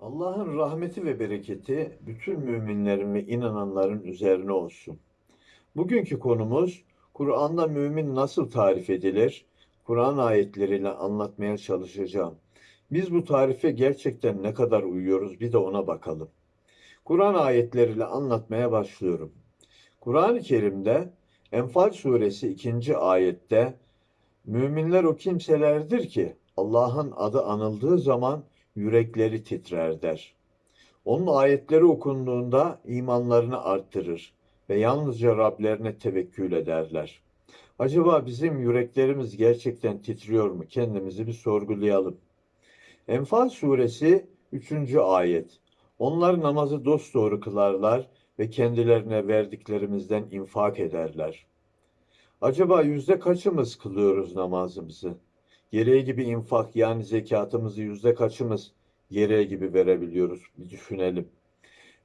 Allah'ın rahmeti ve bereketi bütün müminlerin ve inananların üzerine olsun. Bugünkü konumuz Kur'an'da mümin nasıl tarif edilir? Kur'an ayetleriyle anlatmaya çalışacağım. Biz bu tarife gerçekten ne kadar uyuyoruz bir de ona bakalım. Kur'an ayetleriyle anlatmaya başlıyorum. Kur'an-ı Kerim'de Enfal suresi 2. ayette müminler o kimselerdir ki Allah'ın adı anıldığı zaman yürekleri titrer der. Onun ayetleri okunduğunda imanlarını arttırır ve yalnızca Rablerine tevekkül ederler. Acaba bizim yüreklerimiz gerçekten titriyor mu? Kendimizi bir sorgulayalım. Enfal suresi 3. ayet. Onlar namazı dosdoğru kılarlar ve kendilerine verdiklerimizden infak ederler. Acaba yüzde kaçımız kılıyoruz namazımızı? Gereği gibi infak yani zekatımızı yüzde kaçımız gereği gibi verebiliyoruz? Bir düşünelim.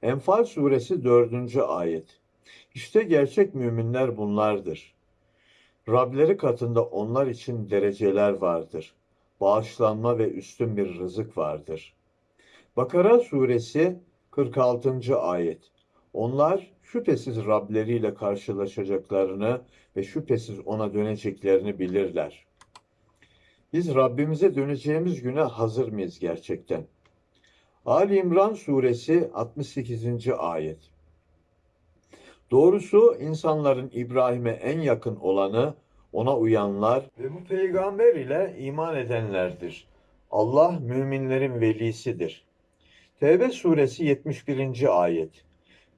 Enfal suresi dördüncü ayet. İşte gerçek müminler bunlardır. Rableri katında onlar için dereceler vardır. Bağışlanma ve üstün bir rızık vardır. Bakara suresi 46. ayet. Onlar şüphesiz Rableriyle karşılaşacaklarını ve şüphesiz ona döneceklerini bilirler. Biz Rabbimize döneceğimiz güne hazır mıyız gerçekten? Ali İmran suresi 68. ayet. Doğrusu insanların İbrahim'e en yakın olanı ona uyanlar ve bu peygamber ile iman edenlerdir. Allah müminlerin velisidir. Tevbe suresi 71. ayet.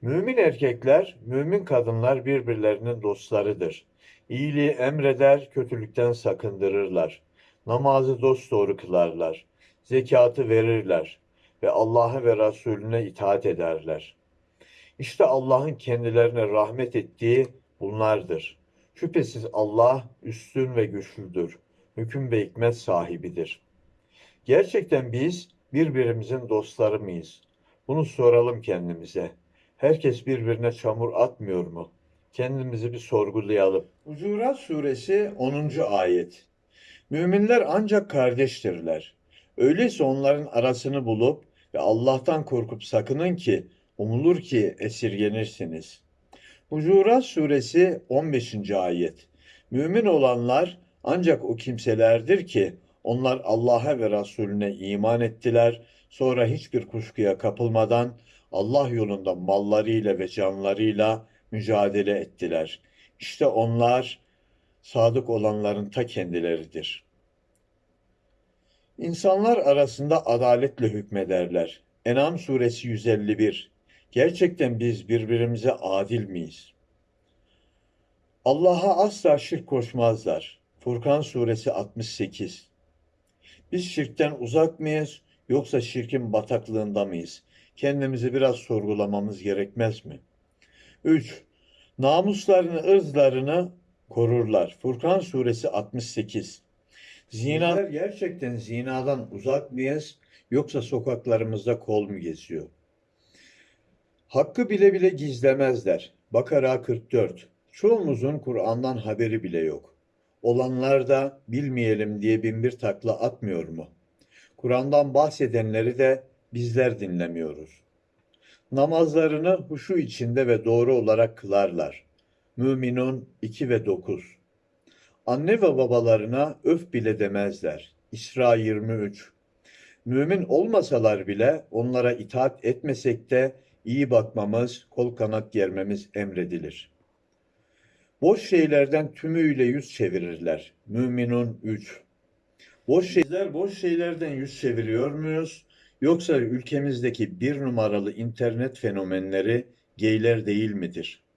Mümin erkekler, mümin kadınlar birbirlerinin dostlarıdır. İyiliği emreder, kötülükten sakındırırlar. Namazı dosdoğru kılarlar. Zekatı verirler ve Allah'a ve Resulüne itaat ederler. İşte Allah'ın kendilerine rahmet ettiği bunlardır. Şüphesiz Allah üstün ve güçlüdür. Hüküm ve hikmet sahibidir. Gerçekten biz birbirimizin dostları mıyız? Bunu soralım kendimize. Herkes birbirine çamur atmıyor mu? Kendimizi bir sorgulayalım. Hucurat suresi 10. ayet. Müminler ancak kardeştirler. Öyleyse onların arasını bulup ve Allah'tan korkup sakının ki umulur ki esirgenirsiniz. Hucurat suresi 15. ayet. Mümin olanlar ancak o kimselerdir ki onlar Allah'a ve Resulüne iman ettiler. Sonra hiçbir kuşkuya kapılmadan Allah yolunda mallarıyla ve canlarıyla mücadele ettiler. İşte onlar sadık olanların ta kendileridir. İnsanlar arasında adaletle hükmederler. En'am suresi 151. Gerçekten biz birbirimize adil miyiz? Allah'a asla şirk koşmazlar. Furkan suresi 68. Biz şirkten uzak mıyız yoksa şirkin bataklığında mıyız? Kendimizi biraz sorgulamamız gerekmez mi? 3. Namuslarını, ırzlarını korurlar. Furkan suresi 68. Zina gerçekten zinadan uzak mıyız yoksa sokaklarımızda kol mu geziyor? Hakkı bile bile gizlemezler. Bakara 44. Çoğumuzun Kur'an'dan haberi bile yok. Olanlar da bilmeyelim diye binbir takla atmıyor mu? Kur'an'dan bahsedenleri de bizler dinlemiyoruz. Namazlarını huşu içinde ve doğru olarak kılarlar. Müminun 2 ve 9. Anne ve babalarına öf bile demezler. İsra 23. Mümin olmasalar bile onlara itaat etmesek de iyi bakmamız, kol kanat germemiz emredilir. Boş şeylerden tümüyle yüz çevirirler. Müminun 3. Boş şeyler boş şeylerden yüz çeviriyor muyuz? Yoksa ülkemizdeki bir numaralı internet fenomenleri geyler değil midir?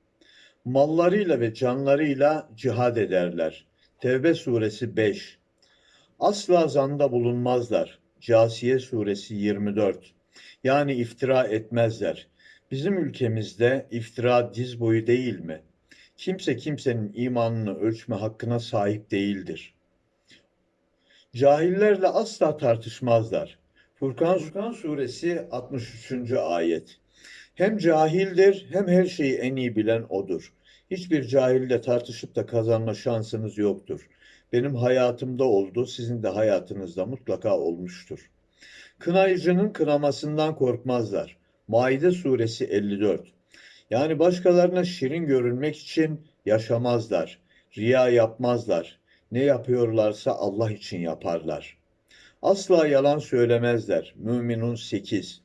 Mallarıyla ve canlarıyla cihad ederler. Tevbe suresi 5. Asla zanda bulunmazlar. Casiye suresi 24. Yani iftira etmezler. Bizim ülkemizde iftira diz boyu değil mi? Kimse kimsenin imanını ölçme hakkına sahip değildir. Cahillerle asla tartışmazlar. Furkan, Furkan suresi 63. ayet. Hem cahildir hem her şeyi en iyi bilen odur. Hiçbir cahille tartışıp da kazanma şansınız yoktur. Benim hayatımda oldu, sizin de hayatınızda mutlaka olmuştur. Kınayıcının kınamasından korkmazlar. Maide suresi 54. Yani başkalarına şirin görünmek için yaşamazlar. Riya yapmazlar. Ne yapıyorlarsa Allah için yaparlar. Asla yalan söylemezler. Müminun 8.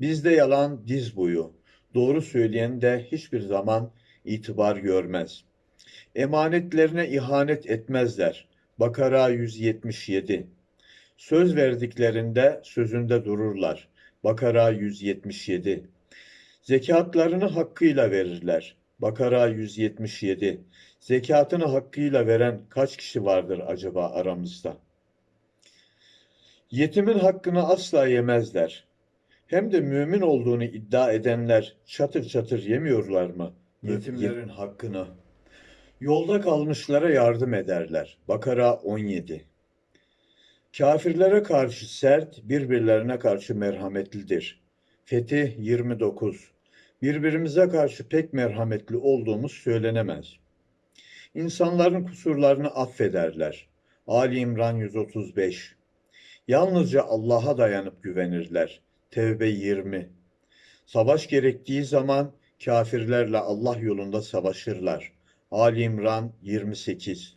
Bizde yalan diz boyu. Doğru söyleyen de hiçbir zaman itibar görmez. Emanetlerine ihanet etmezler. Bakara 177. Söz verdiklerinde sözünde dururlar. Bakara 177. Zekatlarını hakkıyla verirler. Bakara 177. Zekatını hakkıyla veren kaç kişi vardır acaba aramızda? Yetimin hakkını asla yemezler. Hem de mümin olduğunu iddia edenler çatır çatır yemiyorlar mı? Yetimlerin hakkını. Yolda kalmışlara yardım ederler. Bakara 17. Kafirlere karşı sert, birbirlerine karşı merhametlidir. Fetih 29. Birbirimize karşı pek merhametli olduğumuz söylenemez. İnsanların kusurlarını affederler. Ali İmran 135. Yalnızca Allah'a dayanıp güvenirler. Tevbe 20. Savaş gerektiği zaman kafirlerle Allah yolunda savaşırlar. Ali İmran 28.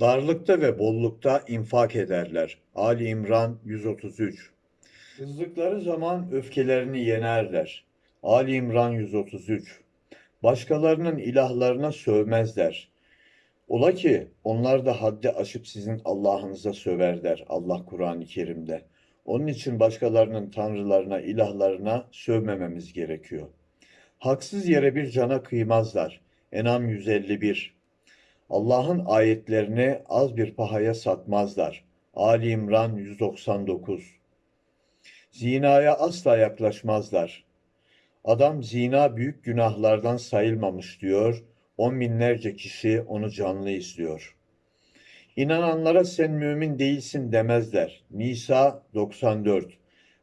Darlıkta ve bollukta infak ederler. Ali İmran 133. Kızdıkları zaman öfkelerini yenerler. Ali İmran 133. Başkalarının ilahlarına sövmezler. Ola ki onlar da haddi aşıp sizin Allah'ınıza söver der Allah Kur'an-ı Kerim'de. Onun için başkalarının tanrılarına, ilahlarına sövmememiz gerekiyor. Haksız yere bir cana kıymazlar. Enam 151 Allah'ın ayetlerini az bir pahaya satmazlar. Ali İmran 199 Zinaya asla yaklaşmazlar. Adam zina büyük günahlardan sayılmamış diyor. On binlerce kişi onu canlı izliyor. İnananlara sen mümin değilsin demezler. Nisa 94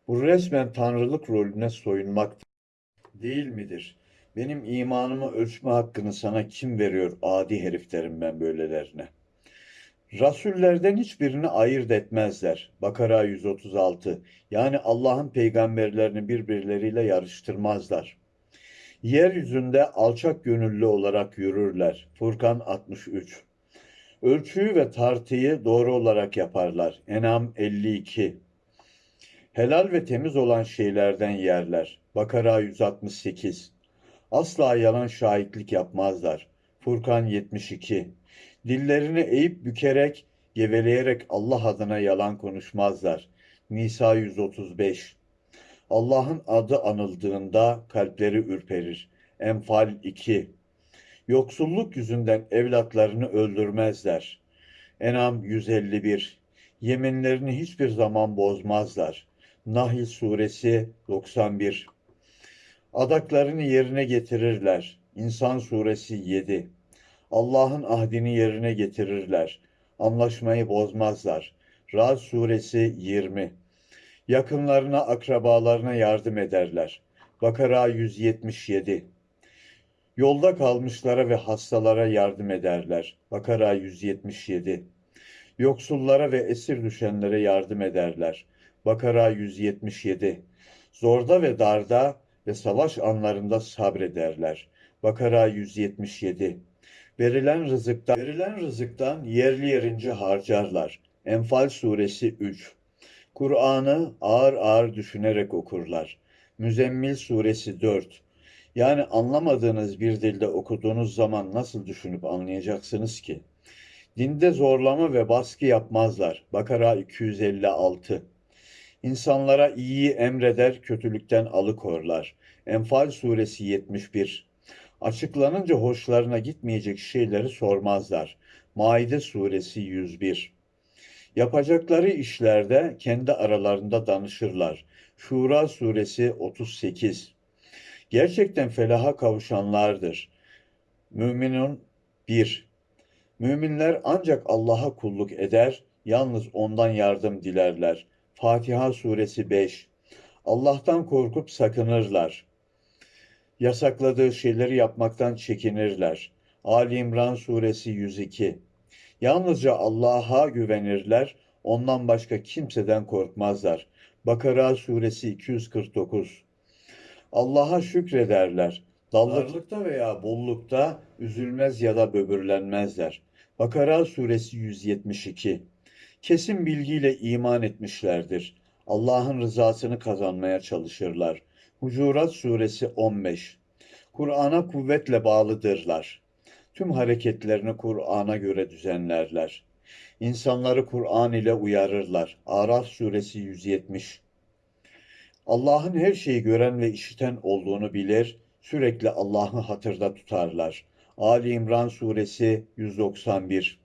Bu resmen tanrılık rolüne soyunmaktır. Değil midir? Benim imanımı ölçme hakkını sana kim veriyor adi herif derim ben böylelerine. Rasullerden hiçbirini ayırt etmezler. Bakara 136. Yani Allah'ın peygamberlerini birbirleriyle yarıştırmazlar. Yeryüzünde alçak gönüllü olarak yürürler. Furkan 63. Ölçüyü ve tartıyı doğru olarak yaparlar. Enam 52. Helal ve temiz olan şeylerden yerler. Bakara 168. Asla yalan şahitlik yapmazlar. Furkan 72. Dillerini eğip bükerek, geveleyerek Allah adına yalan konuşmazlar. Nisa 135. Allah'ın adı anıldığında kalpleri ürperir. Enfal 2. Yoksulluk yüzünden evlatlarını öldürmezler. Enam 151. Yeminlerini hiçbir zaman bozmazlar. Nahl suresi 91. Adaklarını yerine getirirler. İnsan suresi 7. Allah'ın ahdini yerine getirirler. Anlaşmayı bozmazlar. Ra'd suresi 20. Yakınlarına, akrabalarına yardım ederler. Bakara 177. Yolda kalmışlara ve hastalara yardım ederler. Bakara 177. Yoksullara ve esir düşenlere yardım ederler. Bakara 177. Zorda ve darda ve savaş anlarında sabrederler. Bakara 177. Verilen rızıktan, verilen rızıktan yerli yerince harcarlar. Enfal suresi 3. Kur'an'ı ağır ağır düşünerek okurlar. Müzemmil suresi 4. Yani anlamadığınız bir dilde okuduğunuz zaman nasıl düşünüp anlayacaksınız ki? Dinde zorlama ve baskı yapmazlar. Bakara 256. İnsanlara iyiyi emreder, kötülükten alıkorlar. Enfal suresi 71. Açıklanınca hoşlarına gitmeyecek şeyleri sormazlar. Maide suresi 101. Yapacakları işlerde kendi aralarında danışırlar. Şura suresi 38. Gerçekten felaha kavuşanlardır. Müminun 1. Müminler ancak Allah'a kulluk eder, yalnız ondan yardım dilerler. Fatiha suresi 5. Allah'tan korkup sakınırlar. Yasakladığı şeyleri yapmaktan çekinirler. Ali İmran suresi 102. Yalnızca Allah'a güvenirler, ondan başka kimseden korkmazlar. Bakara suresi 249 Allah'a şükrederler. Darlıkta veya bollukta üzülmez ya da böbürlenmezler. Bakara suresi 172 Kesin bilgiyle iman etmişlerdir. Allah'ın rızasını kazanmaya çalışırlar. Hucurat suresi 15 Kur'an'a kuvvetle bağlıdırlar. Tüm hareketlerini Kur'an'a göre düzenlerler. İnsanları Kur'an ile uyarırlar. Araf suresi 170 Allah'ın her şeyi gören ve işiten olduğunu bilir, sürekli Allah'ı hatırda tutarlar. Ali İmran suresi 191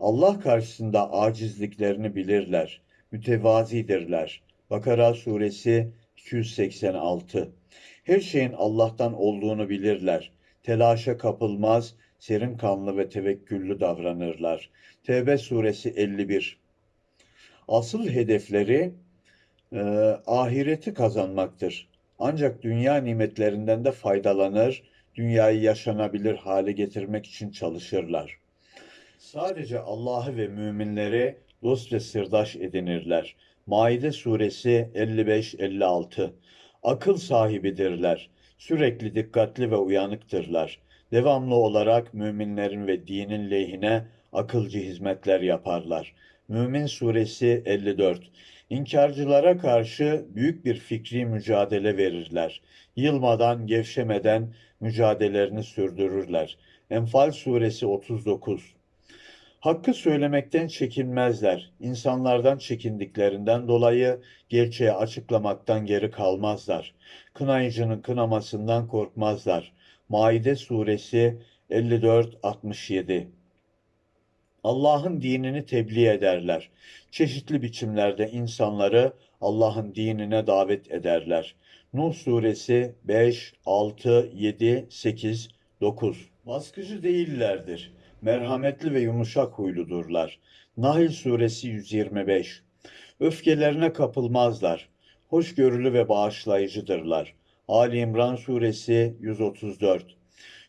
Allah karşısında acizliklerini bilirler, mütevazidirler. Bakara suresi 286 Her şeyin Allah'tan olduğunu bilirler. Telaşa kapılmaz, serin kanlı ve tevekküllü davranırlar. Tevbe suresi 51 Asıl hedefleri e, ahireti kazanmaktır. Ancak dünya nimetlerinden de faydalanır, dünyayı yaşanabilir hale getirmek için çalışırlar. Sadece Allah'ı ve müminleri dost ve sırdaş edinirler. Maide suresi 55-56 Akıl sahibidirler. Sürekli dikkatli ve uyanıktırlar. Devamlı olarak müminlerin ve dinin lehine akılcı hizmetler yaparlar. Mümin suresi 54 İnkarcılara karşı büyük bir fikri mücadele verirler. Yılmadan, gevşemeden mücadelelerini sürdürürler. Enfal suresi 39 Hakkı söylemekten çekinmezler. İnsanlardan çekindiklerinden dolayı gerçeği açıklamaktan geri kalmazlar. Kınayıcının kınamasından korkmazlar. Maide suresi 54-67 Allah'ın dinini tebliğ ederler. Çeşitli biçimlerde insanları Allah'ın dinine davet ederler. Nuh suresi 5, 6, 7, 8, 9 Baskıcı değillerdir merhametli ve yumuşak huyludurlar. Nahl suresi 125 Öfkelerine kapılmazlar. Hoşgörülü ve bağışlayıcıdırlar. Ali İmran suresi 134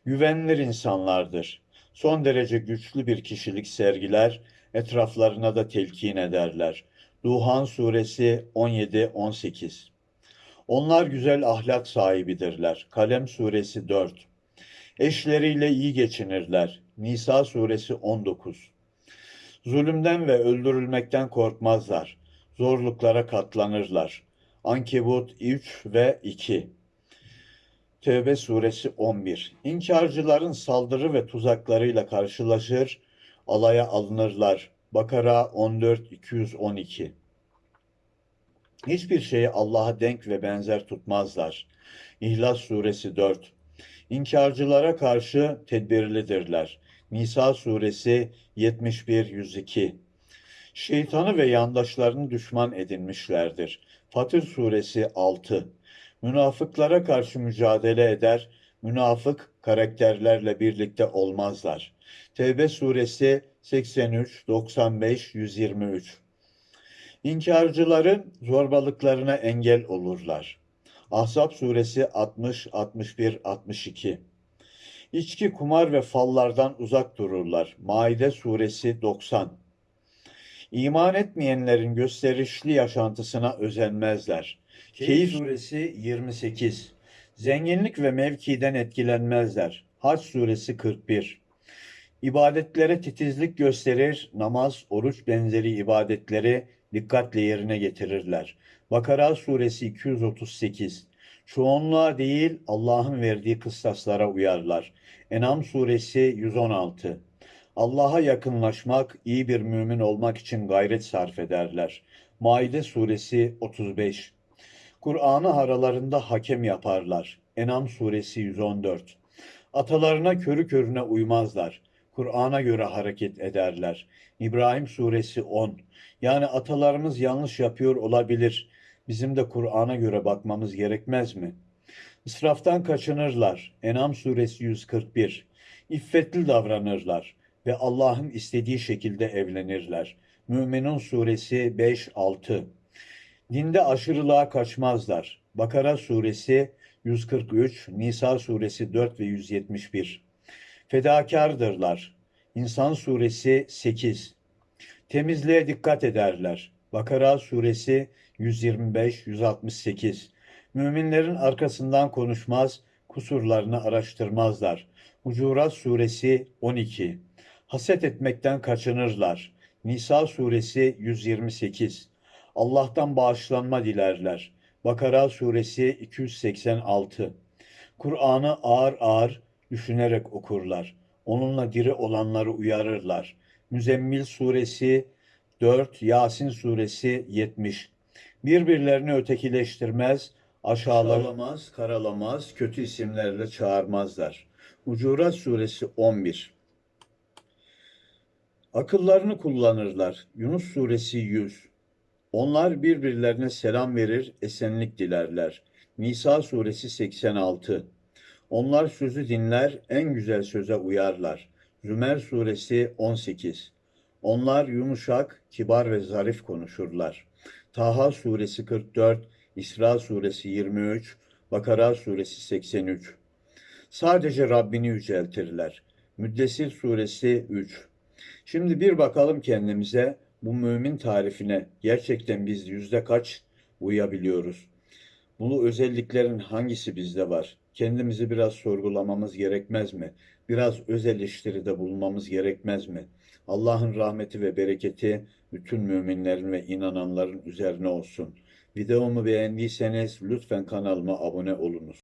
Güvenilir insanlardır. Son derece güçlü bir kişilik sergiler, etraflarına da telkin ederler. Duhan suresi 17-18 Onlar güzel ahlak sahibidirler. Kalem suresi 4 Eşleriyle iyi geçinirler. Nisa suresi 19 Zulümden ve öldürülmekten korkmazlar. Zorluklara katlanırlar. Ankebut 3 ve 2 Tevbe suresi 11 İnkarcıların saldırı ve tuzaklarıyla karşılaşır, alaya alınırlar. Bakara 14-212 Hiçbir şeyi Allah'a denk ve benzer tutmazlar. İhlas suresi 4 İnkarcılara karşı tedbirlidirler. Nisa suresi 71-102 Şeytanı ve yandaşlarını düşman edinmişlerdir. Fatır suresi 6 Münafıklara karşı mücadele eder, münafık karakterlerle birlikte olmazlar. Tevbe suresi 83, 95, 123 İnkarcıların zorbalıklarına engel olurlar. Ahzab suresi 60, 61, 62 İçki, kumar ve fallardan uzak dururlar. Maide suresi 90 İman etmeyenlerin gösterişli yaşantısına özenmezler. Keyif suresi 28 Zenginlik ve mevkiden etkilenmezler. Hac suresi 41 İbadetlere titizlik gösterir, namaz, oruç benzeri ibadetleri dikkatle yerine getirirler. Bakara suresi 238 Çoğunluğa değil Allah'ın verdiği kıstaslara uyarlar. Enam suresi 116 Allah'a yakınlaşmak, iyi bir mümin olmak için gayret sarf ederler. Maide suresi 35 Kur'an'ı aralarında hakem yaparlar. Enam suresi 114 Atalarına körü körüne uymazlar. Kur'an'a göre hareket ederler. İbrahim suresi 10 Yani atalarımız yanlış yapıyor olabilir. Bizim de Kur'an'a göre bakmamız gerekmez mi? İsraftan kaçınırlar. Enam suresi 141. İffetli davranırlar ve Allah'ın istediği şekilde evlenirler. Müminun suresi 5-6. Dinde aşırılığa kaçmazlar. Bakara suresi 143, Nisa suresi 4 ve 171. Fedakardırlar. İnsan suresi 8. Temizliğe dikkat ederler. Bakara suresi 125, 168. Müminlerin arkasından konuşmaz, kusurlarını araştırmazlar. Hucurat suresi 12. Haset etmekten kaçınırlar. Nisa suresi 128. Allah'tan bağışlanma dilerler. Bakara suresi 286. Kur'an'ı ağır ağır düşünerek okurlar. Onunla diri olanları uyarırlar. Müzemmil suresi 4, Yasin suresi 70. Birbirlerini ötekileştirmez, aşağılamaz, karalamaz, kötü isimlerle çağırmazlar. Hucurat suresi 11. Akıllarını kullanırlar. Yunus suresi 100. Onlar birbirlerine selam verir, esenlik dilerler. Nisa suresi 86. Onlar sözü dinler, en güzel söze uyarlar. Zümer suresi 18. Onlar yumuşak, kibar ve zarif konuşurlar. Taha suresi 44, İsra suresi 23, Bakara suresi 83. Sadece Rabbini yüceltirler. Müddessir suresi 3. Şimdi bir bakalım kendimize bu mümin tarifine gerçekten biz yüzde kaç uyabiliyoruz? Bu özelliklerin hangisi bizde var? Kendimizi biraz sorgulamamız gerekmez mi? Biraz öz eleştiride bulunmamız gerekmez mi? Allah'ın rahmeti ve bereketi bütün müminlerin ve inananların üzerine olsun. Videomu beğendiyseniz lütfen kanalıma abone olunuz.